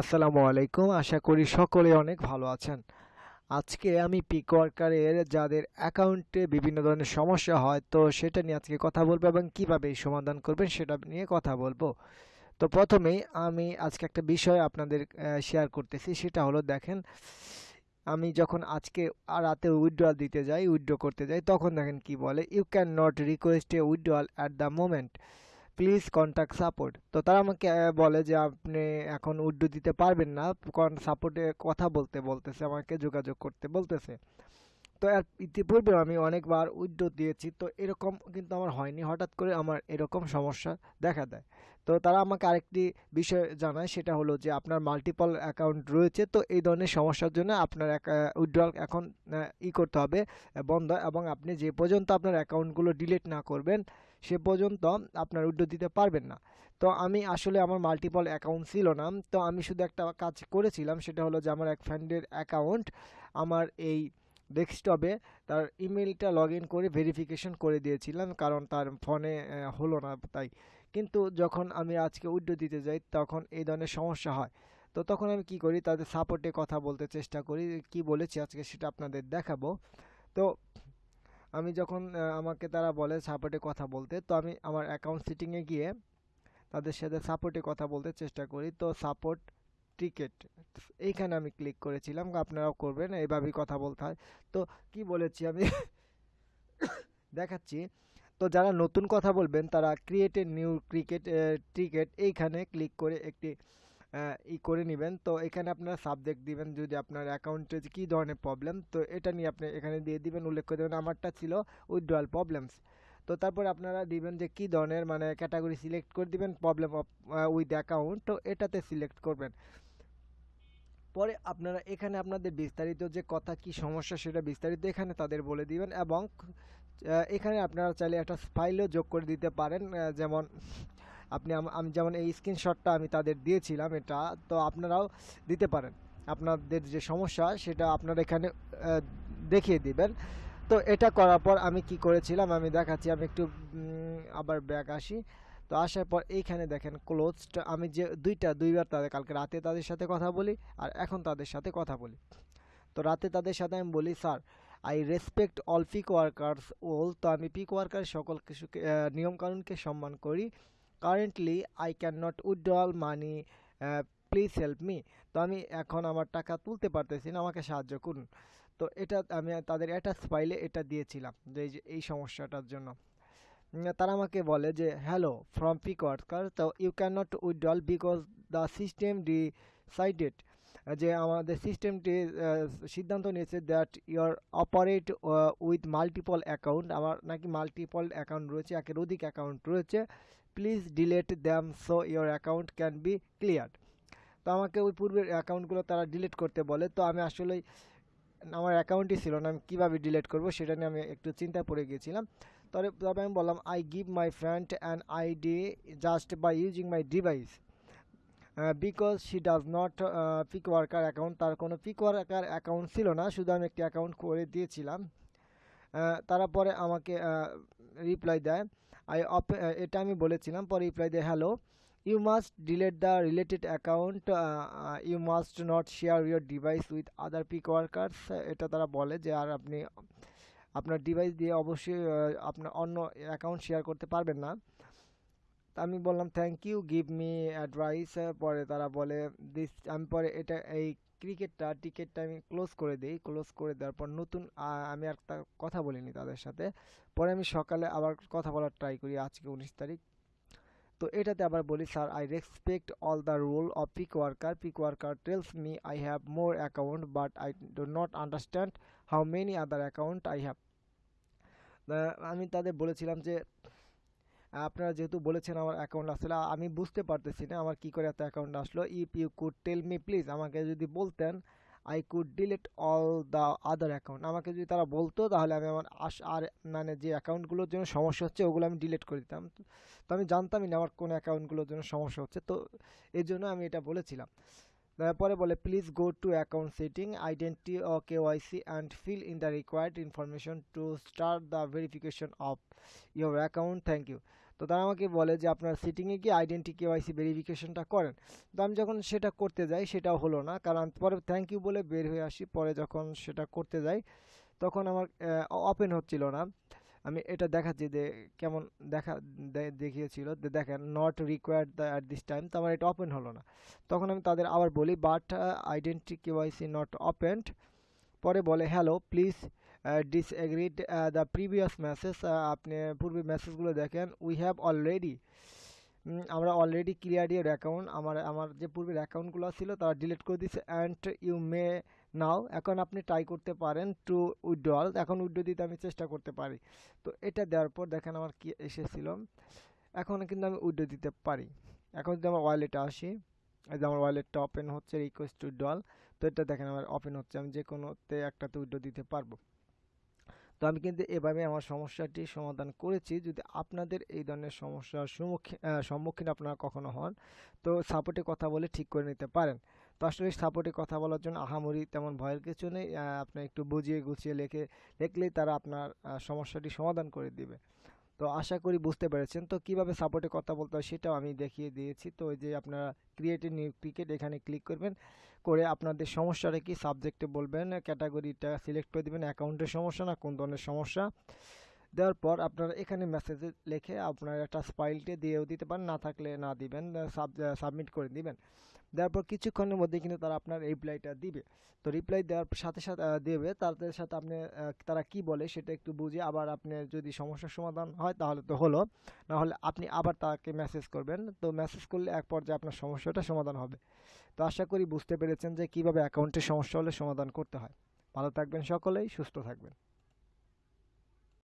আসসালামু আলাইকুম। আশা করি সকলে অনেক ভালো আছেন। আজকে আমি পিক ওয়ার্কারের যাদের অ্যাকাউন্টে বিভিন্ন ধরনের সমস্যা হয়, তো সেটা নিয়ে আজকে কথা বলব এবং কীভাবে সমাধান করবেন সেটা নিয়ে কথা বলব। তো প্রথমেই আমি আজকে একটা বিষয় আপনাদের শেয়ার করতেছি, সেটা হলো দেখেন, আমি যখন আজকে রাতে উইথড্রয়াল দিতে যাই উইথড্র করতে যাই, তখন দেখেন কি বলে you can not request a withdrawal at the moment please contact support তো তারা আমাকে বলে যে আপনি এখন উড্ডু দিতে পারবেন না, কারণ সাপোর্টে কথা বলতে, বলতেছে, আমাকে যোগাযোগ করতে বলতেছে। তো এর ইতিপূর্বে আমি অনেকবার উইথড্র দিয়েছি, তো এরকম কিন্তু আমার হয়নি। হঠাৎ করে আমার এরকম সমস্যা দেখা দেয়। তো তারা আমাকে আরেকটি বিষয় জানায়, সেটা হলো যে আপনার মাল্টিপল অ্যাকাউন্ট রয়েছে, তো এই ধরনের সমস্যার জন্য আপনার উইথড্রল এখন ই করতে হবে, বন্ধ, এবং আপনি যে পর্যন্ত আপনার অ্যাকাউন্টগুলো ডিলিট না করবেন, সে পর্যন্ত আপনার উইথড্র দিতে পারবেন না। তো আমি আসলে আমার মাল্টিপল অ্যাকাউন্ট ছিল না, তো আমি শুধু একটা কাজ করেছিলাম, সেটা হলো যে আমার এক ফ্রেন্ডের অ্যাকাউন্ট আমার এই ডেস্কটপে তার ইমেলটা লগ ইন করে ভেরিফিকেশন করে দিয়েছিলাম, কারণ তার ফোনে হলো না তাই। কিন্তু যখন আমি আজকে উইথড্র দিতে যাই, তখন এই ধরনের সমস্যা হয়। তো তখন আমি কি করি, তাদের সাপোর্টে কথা বলতে চেষ্টা করি, কি বলেছি আজকে সেটা আপনাদের দেখাবো। তো আমি যখন আমাকে তারা বলে সাপোর্টে কথা বলতে, তো আমি আমার অ্যাকাউন্ট সিটিংয়ে গিয়ে তাদের সাথে সাপোর্টে কথা বলতে চেষ্টা করি। তো সাপোর্ট টিকেট এইখানে আমি ক্লিক করেছিলাম, আপনারাও করবেন এইভাবেই কথা বলতে হয়। তো কি বলেছি আমি? দেখাচ্ছি। তো যারা নতুন কথা বলবেন, তারা create a new cricket ticket এইখানে ক্লিক করে একটি ই করে নেবেন। তো এখানে আপনারা সাবজেক্ট দিবেন, যদি আপনার অ্যাকাউন্টে কী ধরনের প্রবলেম তো এটা নিয়ে আপনি এখানে দিয়ে দিবেন। উল্লেখ করে দেবেন আমারটা ছিল উইথড্রয়াল প্রবলেমস তো তারপর আপনারা দিবেন যে কী ধরনের মানে ক্যাটাগরি সিলেক্ট করে দিবেন প্রবলেম অফ উইথ অ্যাকাউন্ট তো এটাতে সিলেক্ট করবেন। পরে আপনারা এখানে আপনাদের বিস্তারিত যে কথা, কি সমস্যা সেটা বিস্তারিত এখানে তাদের বলে দিবেন এবং এখানে আপনারা চাইলে একটা ফাইলও যোগ করে দিতে পারেন যেমন আপনি আম- যেমন এই স্ক্রিনশটটা আমি তাদের দিয়েছিলাম এটা, তো আপনারাও দিতে পারেন। আপনাদের যে সমস্যা সেটা আপনারা এখানে দেখিয়ে দিবেন। তো এটা করার পর আমি কি করেছিলাম, আমি দেখাচ্ছি, আমি একটু আবার ব্যাক আসি। তো আসার পর এইখানে দেখেন ক্লোজড আমি যে দুইটা, দুইবার তাদের, কালকে রাতে তাদের সাথে কথা বলি আর এখন তাদের সাথে কথা বলি। তো রাতে তাদের সাথে আমি বলি, sir I respect all pick workers all তো আমি পিক ওয়ার্কার সকল কিছুকে নিয়মকানুনকে সম্মান করি। Currently I can not withdrawal money please help me তো আমি এখন আমার টাকা তুলতে পারতেছি না, আমাকে সাহায্য করুন। তো এটা আমি তাদের অ্যাটাচ ফাইলে এটা দিয়েছিলাম যে এই সমস্যাটার জন্য। তারা আমাকে বলে যে হ্যালো ফ্রম পিক ওয়ার্কার তো you can not withdrawal because the system decided যে আমাদের সিস্টেমটি সিদ্ধান্ত নিয়েছে that your operate with multiple account আমার নাকি মাল্টিপল অ্যাকাউন্ট রয়েছে, একের অধিক অ্যাকাউন্ট রয়েছে please delete them so your account can be clear তো আমাকে ওই পূর্বের অ্যাকাউন্টগুলো তারা ডিলিট করতে বলে, তো আমি আসলেই, আমার অ্যাকাউন্টই ছিল না, আমি কীভাবে ডিলিট করব সেটা নিয়ে আমি একটু চিন্তায় পড়ে গিয়েছিলাম। তবে আমি বললাম I give my friend an ID just by using my device because she does not pick worker account তার কোনো পিক ওয়ার্কার অ্যাকাউন্ট ছিল না, শুধু আমি একটি অ্যাকাউন্ট করে দিয়েছিলাম। তারা পরে আমাকে রিপ্লাই দেয়। আই এটা আমি বলেছিলাম, পরে রিপ্লাই দেয় hello you must delete the related account you must not share your device with other pick workers এটা তারা বলে যে, আর আপনি আপনার ডিভাইস দিয়ে অবশ্যই আপনার অন্য অ্যাকাউন্ট শেয়ার করতে পারবেন না। তা আমি বললাম thank you give me advice পরে তারা বলে দিস আমি পরে এটা, এই ক্রিকেটটা টিকেটটা আমি ক্লোজ করে দিই। ক্লোজ করে দেওয়ার পর নতুন আমি আর একটা কথা বলিনি তাদের সাথে। পরে আমি সকালে আবার কথা বলার ট্রাই করি, আজকে উনিশ তারিখ। তো এটাতে আবার বলি sir I respect all the rule of pick worker pick worker tells me I have more account but I do not understand how many other account I have আমি তাদের বলেছিলাম যে, আপনারা যেহেতু বলেছেন আমার অ্যাকাউন্ট আসলে, আমি বুঝতে পারতেছি না আমার কি করে এত অ্যাকাউন্ট আসলো। If you could tell me please আমাকে যদি বলতেন I could delete all the other account আমাকে যদি তারা বলতো, তাহলে আমি আমার আস, আর মানে যে অ্যাকাউন্টগুলোর জন্য সমস্যা হচ্ছে, ওগুলো আমি ডিলিট করে দিতাম। তো আমি জানতামই না আমার কোন অ্যাকাউন্টগুলোর জন্য সমস্যা হচ্ছে। তো এই জন্য আমি এটা বলেছিলাম। তারপরে বলে please go to account setting identity O KYC and fill in the required information to start the verification of your account thank you তো তারা আমাকে বলে যে, আপনার সিটিংয়ে গিয়ে আইডেন্টি কেওয়াইসি ভেরিফিকেশনটা করেন। তো আমি যখন সেটা করতে যাই, সেটাও হলো না। কারণ পরে থ্যাংক ইউ বলে বের হয়ে আসি। পরে যখন সেটা করতে যাই, তখন আমার ওপেন হচ্ছিল না। আমি এটা দেখাচ্ছি যে কেমন দেখা দেখিয়েছিল। দেখেন not required the at this time তো আমার এটা ওপেন হলো না। তখন আমি তাদের আবার বলি but identity KYC not opened পরে বলে hello please disagreed the previous message আপনি পূর্বে মেসেজগুলো দেখেন উই হ্যাভ অলরেডি আমরা অলরেডি ক্লিয়ার ইয়ার অ্যাকাউন্ট আমার আমার যে পূর্বের অ্যাকাউন্টগুলো ছিল, তারা ডিলিট করে দিয়েছে অ্যান্ড ইউ মে নাও, এখন আপনি ট্রাই করতে পারেন টু উইথড্রল এখন উইথড্র দিতে আমি চেষ্টা করতে পারি। তো এটা দেওয়ার পর দেখেন আমার কি এসেছিল। এখন কিন্তু আমি উইথড্র দিতে পারি। এখন যদি আমার ওয়ালেটে আসি, এই যে আমার ওয়ালেটটা ওপেন হচ্ছে রিকোয়েস্ট টু তো এটা দেখেন আমার ওপেন হচ্ছে, আমি যে কোনোতে একটাতে উইথড্র দিতে পারব। তো আমি কিন্তু এভাবে আমার সমস্যাটি সমাধান করেছি। যদি আপনাদের এই ধরনের সমস্যার সম্মুখীন সম্মুখীন আপনারা কখনো হন, তো সাপোর্টে কথা বলে ঠিক করে নিতে পারেন। আসলে সাপোর্টে কথা বলার জন্য আহামরি তেমন ভয়ের কিছু নেই। আপনি একটু বুঝিয়ে গুছিয়ে লিখে, লিখলেই তারা আপনার সমস্যাটি সমাধান করে দিবে। তো আশা করি বুঝতে পেরেছেন। তো কীভাবে সাপোর্টে কথা বলতে হয় সেটাও আমি দেখিয়ে দিয়েছি। তো ওই যে আপনারা ক্রিয়েটিভ নিউ ক্রিকেট এখানে ক্লিক করবেন। করে আপনাদের সমস্যাটা কি সাবজেক্টে বলবেন ক্যাটাগরিটা সিলেক্ট করে দিবেন অ্যাকাউন্টের সমস্যা না, কোন ধরনের সমস্যা? দেওয়ার পর আপনারা এখানে মেসেজ লিখে আপনার একটা ফাইলটি দিয়েও দিতে পারেন, না থাকলে না দিবেন সাবমিট করে দিবেন। দেওয়ার পর কিছুক্ষণের মধ্যে কিন্তু তারা আপনার রিপ্লাইটা দিবে। তো রিপ্লাই দেওয়ার সাথে সাথে দেবে তাদের সাথে আপনি তারা কি বলে সেটা একটু বুঝে আবার আপনি যদি সমস্যার সমাধান হয় তাহলে তো হলো। না হলে আপনি আবার তাকে মেসেজ করবেন। তো মেসেজ করলে এক পর্যায়ে আপনার সমস্যাটা সমাধান হবে। তো আশা করি বুঝতে পেরেছেন যে কীভাবে অ্যাকাউন্টের সমস্যা হলে সমাধান করতে হয়। ভালো থাকবেন সকলেই, সুস্থ থাকবেন।